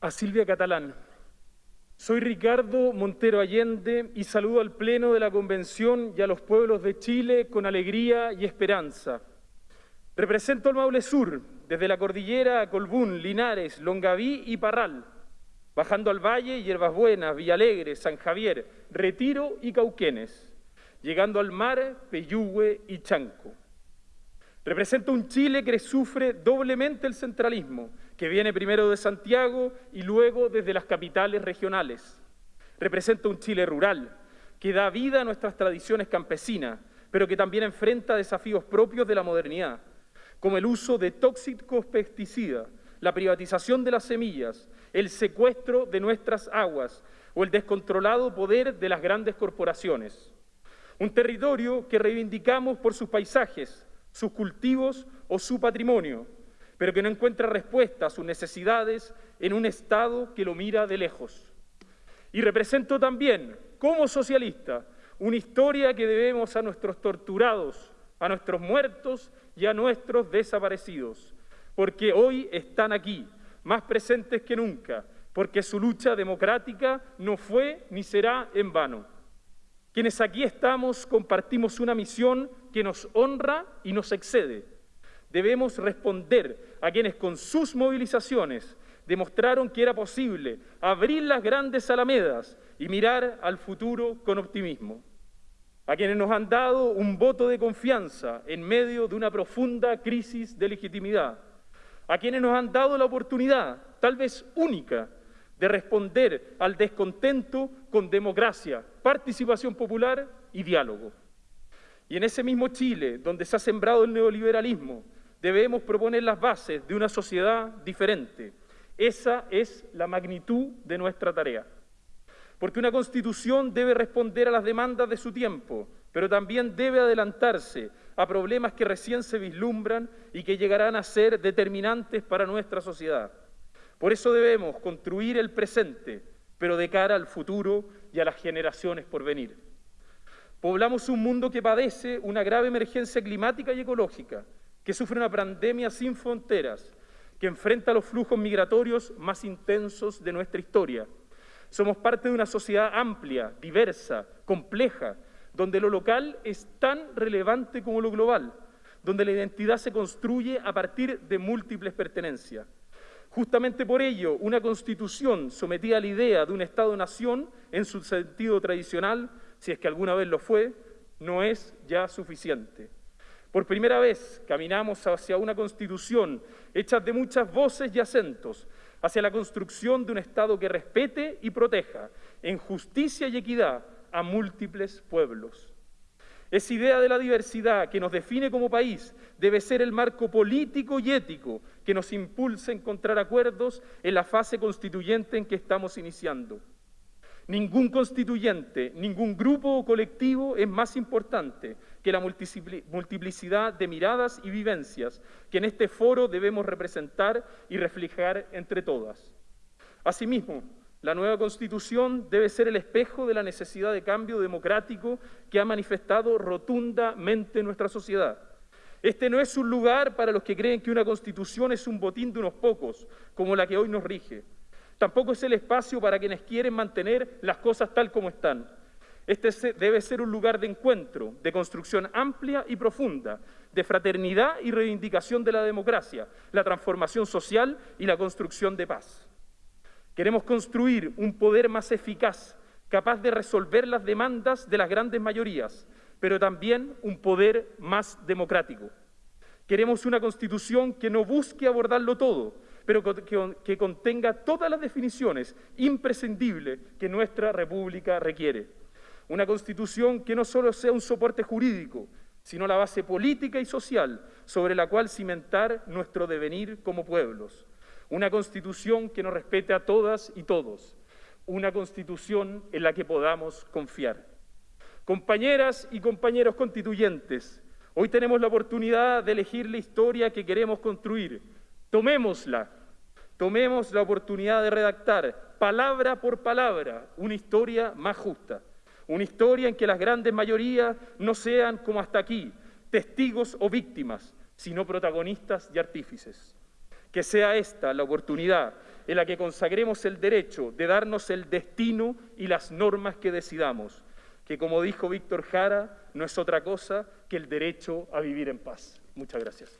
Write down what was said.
A Silvia Catalán. Soy Ricardo Montero Allende y saludo al Pleno de la Convención y a los pueblos de Chile con alegría y esperanza. Represento al Maule Sur, desde la cordillera Colbún, Linares, Longaví y Parral, bajando al Valle, Hierbas Buenas, Villalegre, San Javier, Retiro y Cauquenes, llegando al mar, Peyúgue y Chanco. Representa un Chile que sufre doblemente el centralismo, que viene primero de Santiago y luego desde las capitales regionales. Representa un Chile rural, que da vida a nuestras tradiciones campesinas, pero que también enfrenta desafíos propios de la modernidad, como el uso de tóxicos pesticidas, la privatización de las semillas, el secuestro de nuestras aguas o el descontrolado poder de las grandes corporaciones. Un territorio que reivindicamos por sus paisajes, sus cultivos o su patrimonio, pero que no encuentra respuesta a sus necesidades en un Estado que lo mira de lejos. Y represento también, como socialista, una historia que debemos a nuestros torturados, a nuestros muertos y a nuestros desaparecidos, porque hoy están aquí, más presentes que nunca, porque su lucha democrática no fue ni será en vano. Quienes aquí estamos compartimos una misión que nos honra y nos excede. Debemos responder a quienes con sus movilizaciones demostraron que era posible abrir las grandes alamedas y mirar al futuro con optimismo. A quienes nos han dado un voto de confianza en medio de una profunda crisis de legitimidad. A quienes nos han dado la oportunidad, tal vez única, de responder al descontento con democracia, participación popular y diálogo. Y en ese mismo Chile, donde se ha sembrado el neoliberalismo, debemos proponer las bases de una sociedad diferente. Esa es la magnitud de nuestra tarea. Porque una constitución debe responder a las demandas de su tiempo, pero también debe adelantarse a problemas que recién se vislumbran y que llegarán a ser determinantes para nuestra sociedad. Por eso debemos construir el presente, pero de cara al futuro y a las generaciones por venir. Poblamos un mundo que padece una grave emergencia climática y ecológica, que sufre una pandemia sin fronteras, que enfrenta los flujos migratorios más intensos de nuestra historia. Somos parte de una sociedad amplia, diversa, compleja, donde lo local es tan relevante como lo global, donde la identidad se construye a partir de múltiples pertenencias. Justamente por ello, una constitución sometida a la idea de un Estado-nación en su sentido tradicional, si es que alguna vez lo fue, no es ya suficiente. Por primera vez caminamos hacia una constitución hecha de muchas voces y acentos, hacia la construcción de un Estado que respete y proteja en justicia y equidad a múltiples pueblos. Esa idea de la diversidad que nos define como país debe ser el marco político y ético que nos impulse a encontrar acuerdos en la fase constituyente en que estamos iniciando. Ningún constituyente, ningún grupo o colectivo es más importante que la multiplicidad de miradas y vivencias que en este foro debemos representar y reflejar entre todas. Asimismo, la nueva Constitución debe ser el espejo de la necesidad de cambio democrático que ha manifestado rotundamente nuestra sociedad. Este no es un lugar para los que creen que una Constitución es un botín de unos pocos, como la que hoy nos rige. Tampoco es el espacio para quienes quieren mantener las cosas tal como están. Este debe ser un lugar de encuentro, de construcción amplia y profunda, de fraternidad y reivindicación de la democracia, la transformación social y la construcción de paz. Queremos construir un poder más eficaz, capaz de resolver las demandas de las grandes mayorías, pero también un poder más democrático. Queremos una constitución que no busque abordarlo todo, pero que, contenga todas las definiciones imprescindibles que nuestra república requiere. Una constitución que no solo sea un soporte jurídico, sino la base política y social sobre la cual cimentar nuestro devenir como pueblos. Una constitución que nos respete a todas y todos. Una constitución en la que podamos confiar. Compañeras y compañeros constituyentes, hoy tenemos la oportunidad de elegir la historia que queremos construir. Tomémosla. Tomemos la oportunidad de redactar, palabra por palabra, una historia más justa. Una historia en que las grandes mayorías no sean como hasta aquí, testigos o víctimas, sino protagonistas y artífices que sea esta la oportunidad en la que consagremos el derecho de darnos el destino y las normas que decidamos, que como dijo Víctor Jara, no es otra cosa que el derecho a vivir en paz. Muchas gracias.